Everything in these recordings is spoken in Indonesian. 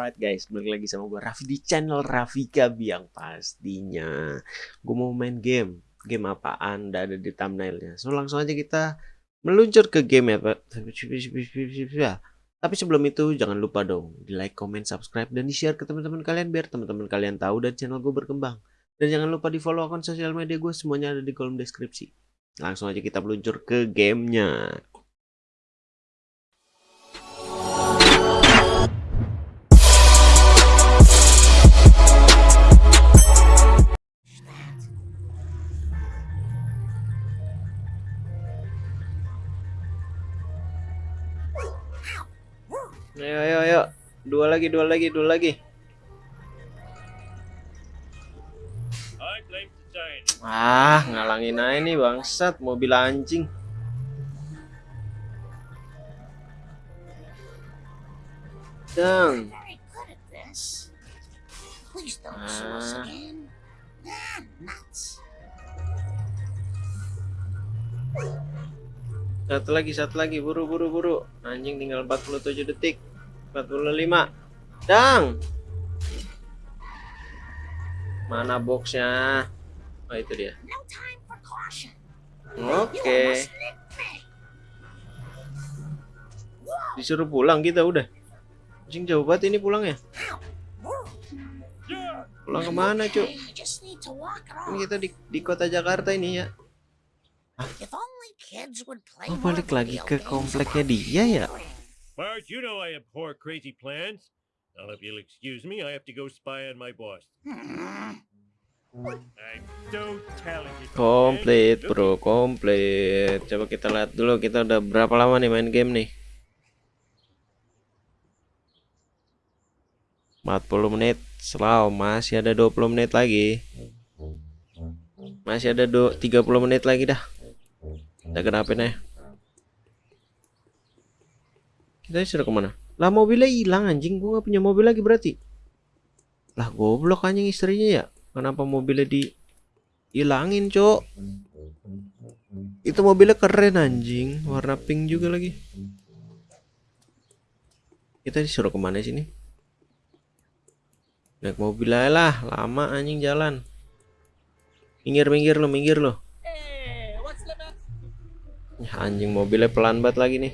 Alright guys, balik lagi sama gue Raffi di channel Rafika Biang pastinya. Gue mau main game. Game apaan? Udah ada di thumbnailnya. So langsung aja kita meluncur ke game ya. Tapi sebelum itu jangan lupa dong di like, comment, subscribe, dan di share ke teman-teman kalian biar teman-teman kalian tahu dan channel gue berkembang. Dan jangan lupa di follow akun sosial media gue semuanya ada di kolom deskripsi. Langsung aja kita meluncur ke gamenya. Ayo, ayo, ayo. Dua lagi, dua lagi, dua lagi. Ah, ngalangin aja nih bangsat mobil anjing. Dang. Ah. Satu lagi, satu lagi, buru, buru, buru. Anjing tinggal 47 detik. 45. Dang. Mana boxnya? Oh itu dia. Oke. Disuruh pulang kita udah. Anjing jauh banget ini pulangnya. Pulang ke mana cuk? Ini kita di, di kota Jakarta ini ya. Oh balik lagi ke kompleknya dia ya? Bart, you know I abhor crazy plans. Now, if you'll excuse me, I have to go spy on my boss. I'm so talented. Komplit bro, komplit. Coba kita lihat dulu kita udah berapa lama nih main game nih. 40 menit Selalu masih ada 20 menit lagi Masih ada 30 menit lagi dah Udah kenapa nih Kita sudah ke mana? Lah mobilnya hilang anjing. Gue gak punya mobil lagi berarti. Lah goblok anjing istrinya ya. Kenapa mobilnya di Hilangin cok? Itu mobilnya keren anjing. Warna pink juga lagi. Kita disuruh ke mana sini? Naik mobil aja lah. Lama anjing jalan. Minggir-minggir lo, minggir lo Ya, anjing mobilnya pelan banget lagi nih.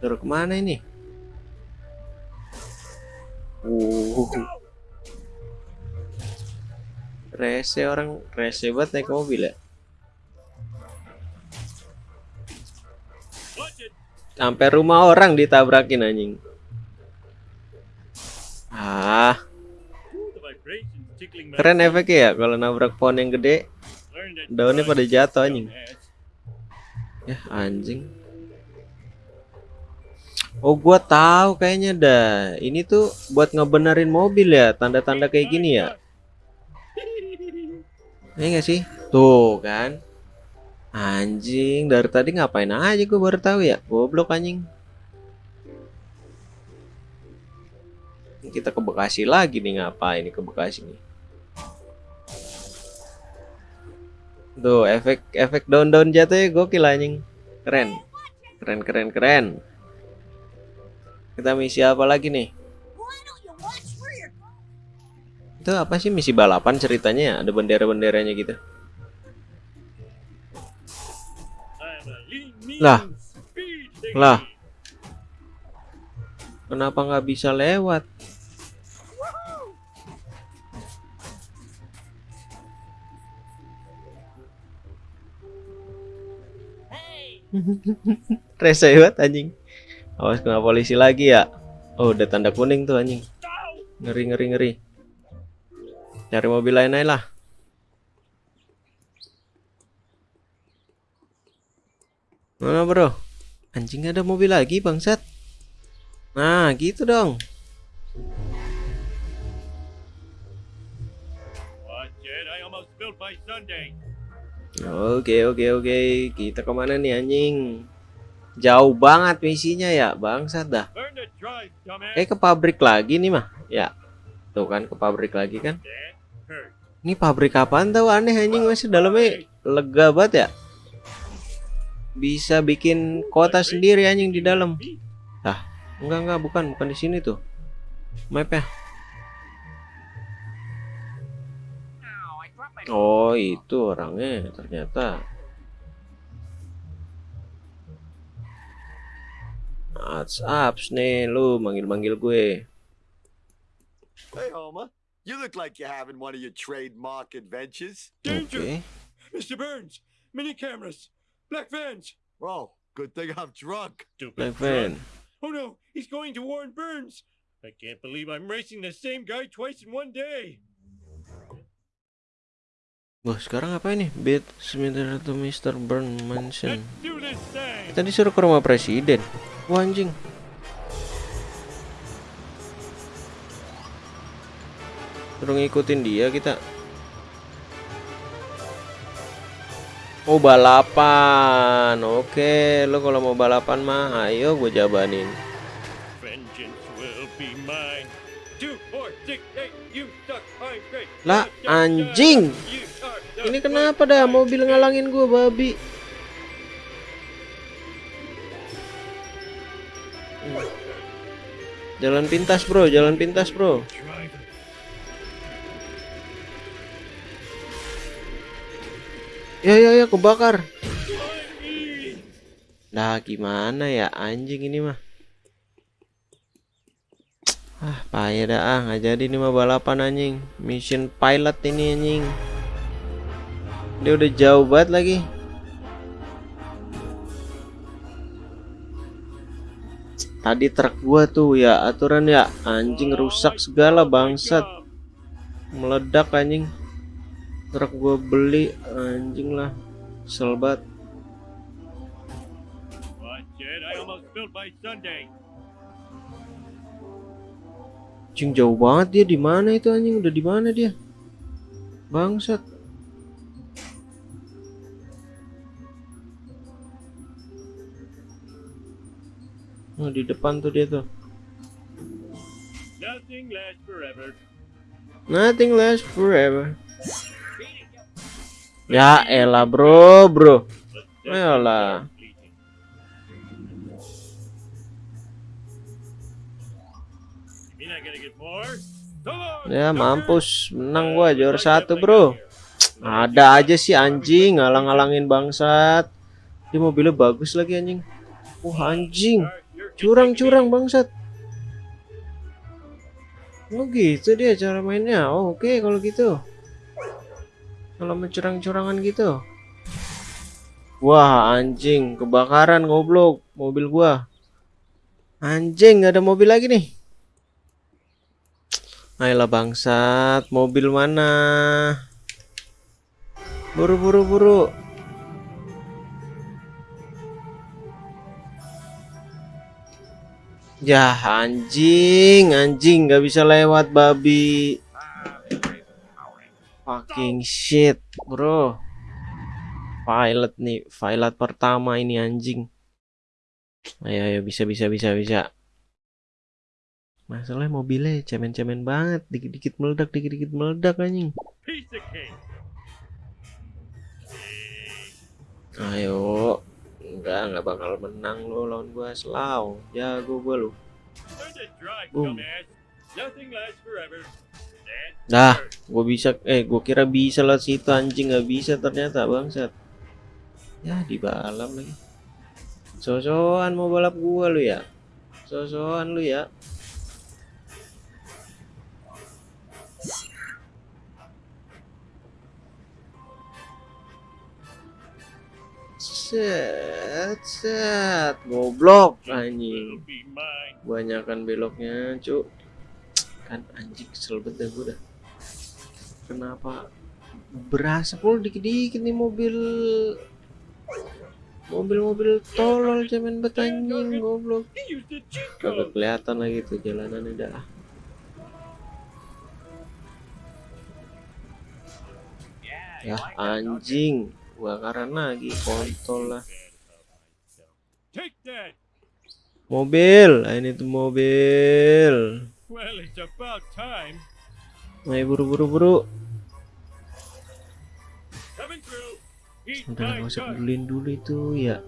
Terus ke mana ini? Uh, rese orang rese banget naik mobil ya. Sampai rumah orang ditabrakin anjing. Ah. Keren efeknya ya kalau nabrak pohon yang gede. Daunnya pada jatuh anjing. Ya anjing. Oh gua tahu kayaknya dah. Ini tuh buat ngebenerin mobil ya, tanda-tanda kayak gini ya. Ini gak sih? Tuh kan. Anjing, dari tadi ngapain aja gue baru tahu ya. Goblok anjing. Kita ke Bekasi lagi nih ngapain nih ke Bekasi nih. Tuh, efek efek down-down jatuhnya gokil anjing. Keren. Keren keren keren. Kita misi apa lagi nih? Itu apa sih misi balapan ceritanya ya? Ada bendera-benderanya gitu. Lah. Lah. Kenapa nggak bisa lewat? Rese banget anjing. Awas kena polisi lagi ya. Oh, udah tanda kuning tuh anjing. Ngeri ngeri ngeri. Cari mobil lain aja lah. Mana bro? Anjing ada mobil lagi bangsat. Nah, gitu dong. Oke oke oke kita ke mana nih anjing Jauh banget misinya ya bangsat dah Eh ke pabrik lagi nih mah Ya Tuh kan ke pabrik lagi kan Ini pabrik apaan tau aneh anjing masih dalamnya lega banget ya bisa bikin kota sendiri anjing di dalam. Enggak enggak bukan bukan di sini tuh. Mapnya. Oh itu orangnya ternyata. What's up nih lu manggil-manggil gue. Hey, Homer. You look like you're having one of your trademark adventures. Danger! Oke. Mr. Burns! Mini cameras! Black vans! Oh, good thing I'm drunk. Stupid Black. Van. Oh no, he's going to warn Burns! I can't believe I'm racing the same guy twice in one day! Wah sekarang apa ini? Beat Smither to Mr. Burn Mansion. do this thing! Tadi suruh ke rumah presiden. Wah anjing. Suruh ngikutin dia kita. Oh balapan. Oke, lo kalau mau balapan mah ayo gue jabanin. Lah, anjing. Ini kenapa dah mobil ngalangin gue babi? Jalan pintas bro, jalan pintas bro. Ya ya ya kebakar. Nah gimana ya anjing ini mah. Ah payah dah ah nggak jadi ini mah balapan anjing. Mission pilot ini anjing. Dia udah jauh banget lagi. Tadi truk gua tuh ya aturan ya anjing rusak segala bangsat meledak anjing truk gua beli anjing lah Sunday. Anjing jauh banget dia di mana itu anjing udah di mana dia? Bangsat. Oh, di depan tuh dia tuh. Nothing lasts forever. Nothing lasts forever. Ya elah bro, bro. Ayolah. Ya sucker! mampus, menang gua juara satu bro. Ada aja sih anjing ngalang-ngalangin bangsat. Dia mobilnya bagus lagi anjing. Wah anjing. Curang-curang bangsat. Oh gitu dia cara mainnya. Oh, oke kalau gitu. Kalau mencurang-curangan gitu. Wah anjing. Kebakaran goblok. Mobil gua. Anjing nggak ada mobil lagi nih. Ayolah bangsat. Mobil mana? Buru buru buru Ya anjing, anjing nggak bisa lewat babi. Fucking shit, bro. Pilot nih, pilot pertama ini anjing. Ayo, ayo bisa bisa bisa bisa. Masalahnya mobilnya cemen-cemen banget, dikit-dikit meledak, dikit-dikit meledak anjing. Ayo, enggak enggak bakal menang lo lawan gua selau. Jago gua lu. Boom. first. gua bisa eh gua kira bisa lah situ anjing nggak bisa ternyata bangsat. Ya di balap lagi. Sosokan mau balap gua lu ya. Sosokan lu ya. Set, set, goblok anjing. Banyakan beloknya, cuk. Kan anjing kesel banget gua dah. Kenapa berasa pula dikit-dikit nih mobil mobil-mobil tolol cemen banget anjing goblok. Kagak kelihatan lagi tuh jalanannya dah. Ya anjing, bakaran lagi kontol lah. Mobil, ini tuh mobil. Well, it's about time. Ayo buru. Through. Eat Udah nggak usah pedulin dulu itu ya.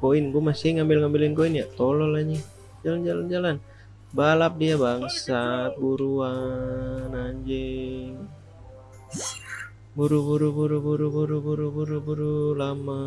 koin gue masih ngambil-ngambilin koin ya tolol anjing jalan-jalan jalan balap dia bangsat buruan anjing buru buru buru buru buru buru buru buru lama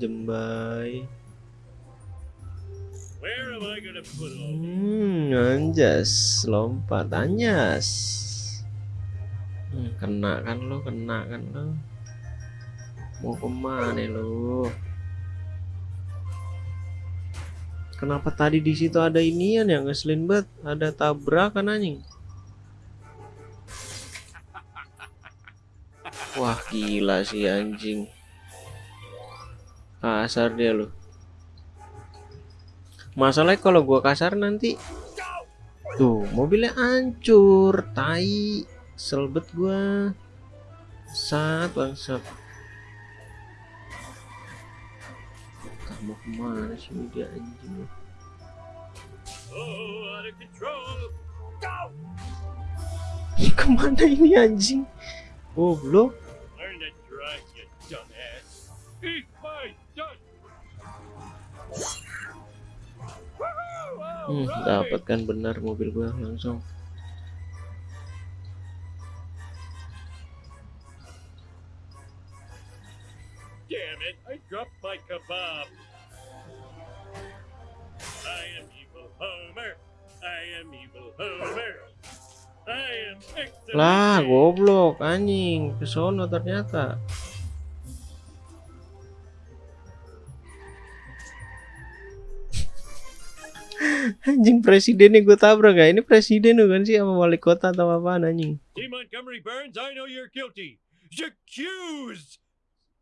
jembai. Where am I gonna put all these? hmm anjas lompat anjas. Hmm, kena kan lo kena kan lo mau ke mana lo kenapa tadi di situ ada inian yang ngeselin banget? Ada tabrakan anjing wah gila sih anjing. Kasar dia lo masalahnya kalau gua kasar nanti tuh mobilnya hancur tai selbet gua. Saat bangsat. Kamu ke mana sih dia anjing? Oh, out of control. ke mana ini anjing Goblok. Hmm, dapatkan benar mobil gua langsung. Damn it, I dropped my kebab. I am evil Homer. I am evil Homer. Lah goblok anjing. Kesono ternyata. Anjing presidennya gue tabrak gak ini presiden bukan sih? Sama wali kota atau apaan anjing.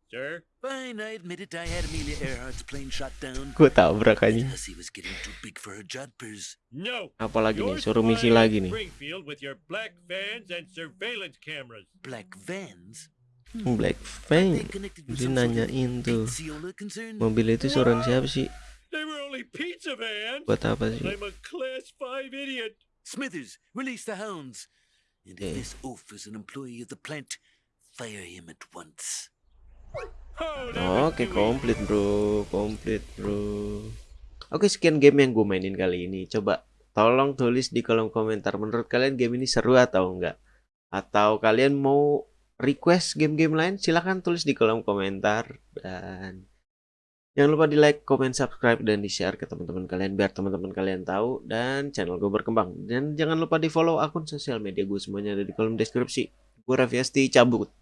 Sir, Fine, I admit it. I had Amelia Earhart's plane shot down. gue tabrak anjing Because he was getting too big for her jodhpurs. no. apalagi nih suruh misi lagi nih Springfield with your black vans and surveillance cameras. Black vans? Black They Fang dia nanyain tuh mobil itu suruhan siapa sih They were only pizza vans. buat apa sih I'm a class five idiot. Smithers, release the hounds. And if Okay. this oaf is an employee of the plant, fire him at once. Oke, komplit bro, komplit bro. Oke, sekian game yang gue mainin kali ini. Coba tolong tulis di kolom komentar menurut kalian game ini seru atau enggak? Atau kalian mau request game-game lain? Silahkan tulis di kolom komentar dan jangan lupa di like, comment, subscribe dan di share ke teman-teman kalian biar teman-teman kalian tahu dan channel gue berkembang. Dan jangan lupa di follow akun sosial media gue semuanya ada di kolom deskripsi. Gue Raffi Asti cabut.